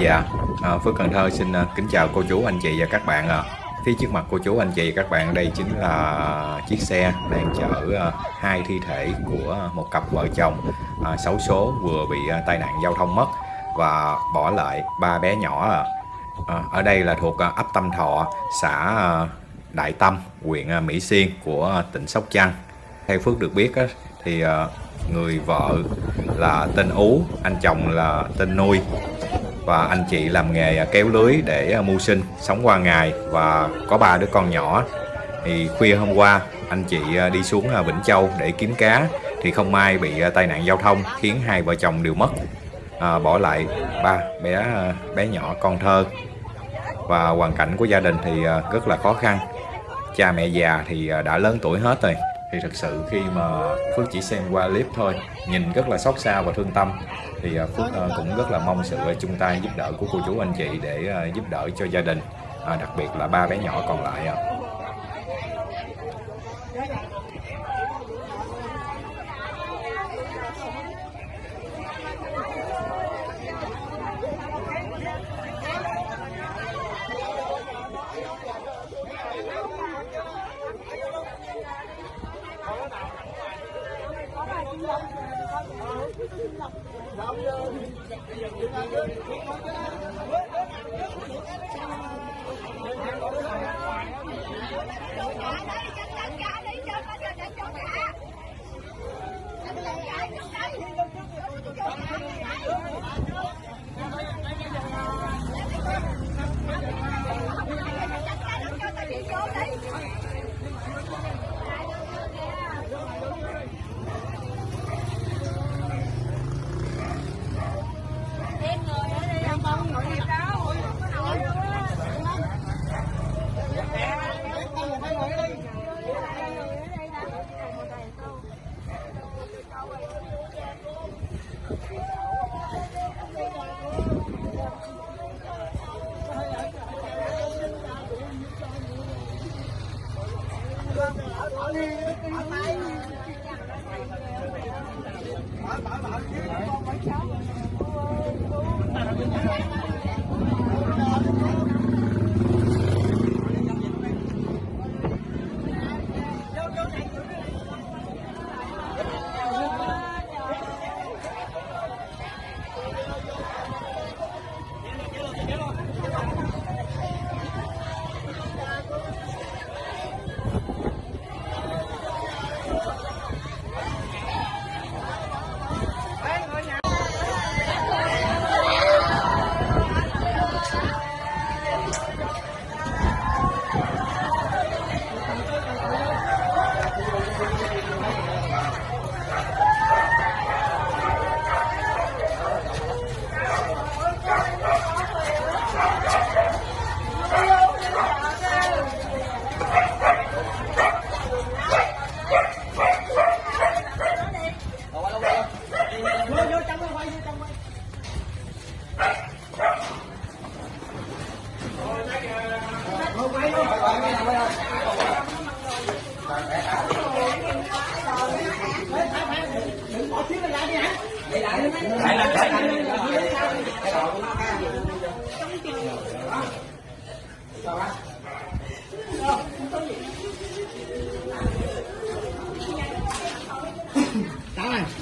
Dạ, à, Phước Cần Thơ xin à, kính chào cô chú, anh chị và các bạn ạ. Phía trước mặt cô chú, anh chị và các bạn đây chính là chiếc xe đang chở à, hai thi thể của một cặp vợ chồng à, xấu số vừa bị à, tai nạn giao thông mất và bỏ lại ba bé nhỏ à. À, ở đây là thuộc ấp Tâm Thọ, xã Đại Tâm, huyện Mỹ Xuyên của tỉnh Sóc Trăng. Theo Phước được biết thì người vợ là tên Ú, anh chồng là tên Nuôi và anh chị làm nghề kéo lưới để à, mưu sinh sống qua ngày. Và có ba đứa con nhỏ. Thì khuya hôm qua anh chị à, đi xuống à, Vĩnh Châu để kiếm cá. Thì không may bị tai nạn giao thông khiến hai vợ chồng đều mất. À, bỏ lại ba bé bé nhỏ con thơ. Và hoàn cảnh của gia đình thì rất là khó khăn. Cha mẹ già thì đã lớn tuổi hết rồi thì thực sự khi mà Phước chỉ xem qua clip thôi, nhìn rất là xót xa và thương tâm. Thì à, Phước à, cũng rất là mong sự à, chung tay giúp đỡ của cô chú anh chị để giúp đỡ cho gia đình đặc biệt là ba bé nhỏ còn lại Hãy subscribe cho kênh Ghiền Mì Gõ Để không bỏ lỡ những video hấp dẫn Hãy subscribe cho kênh Ghiền Mì Gõ Để không bỏ lỡ những video hấp dẫn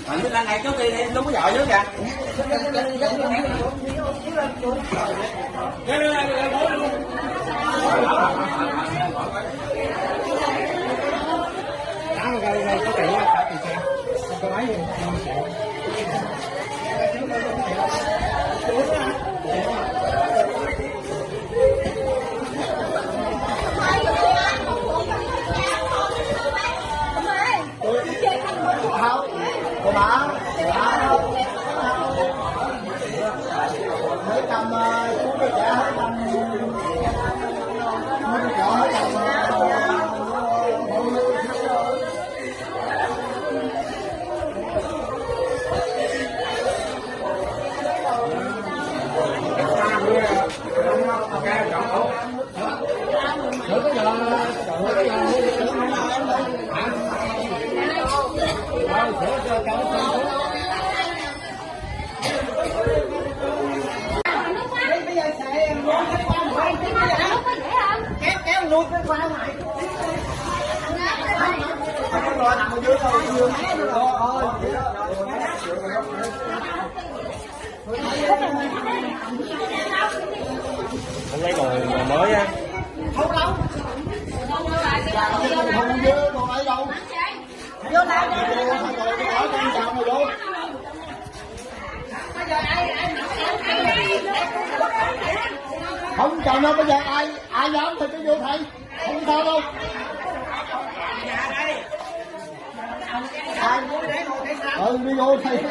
Bạn thức này trước đi đi, lúc có vợ trước kìa. Lên lên lên lên bố luôn. Đó rồi rồi có tỷ á, có tỷ xe. Có máy gì? Của bà lui cái khóa này không rồi nằm ở dưới thôi chưa thôi Không lấy đồ, đồ mới á. không đâu không dư còn ai đâu vô lại vô rồi cái ở trong chào mà vô không chào đâu bây giờ ai ai dám thì cứ vô thầy. Không sao đâu. Ai? Ừ đi vô thầy.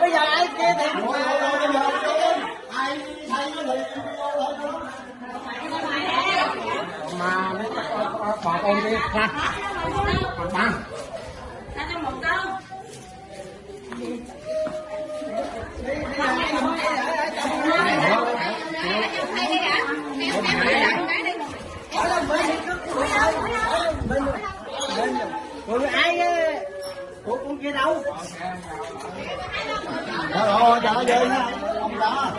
Bây giờ ai kia thì Thôi, thôi, thôi, bây giờ đi. ai thầy nó thì vô thôi Mà bà con đi. Ra. bằng rồi ai của con kia đâu Rồi, rồi, chờ về nha. Ông đó.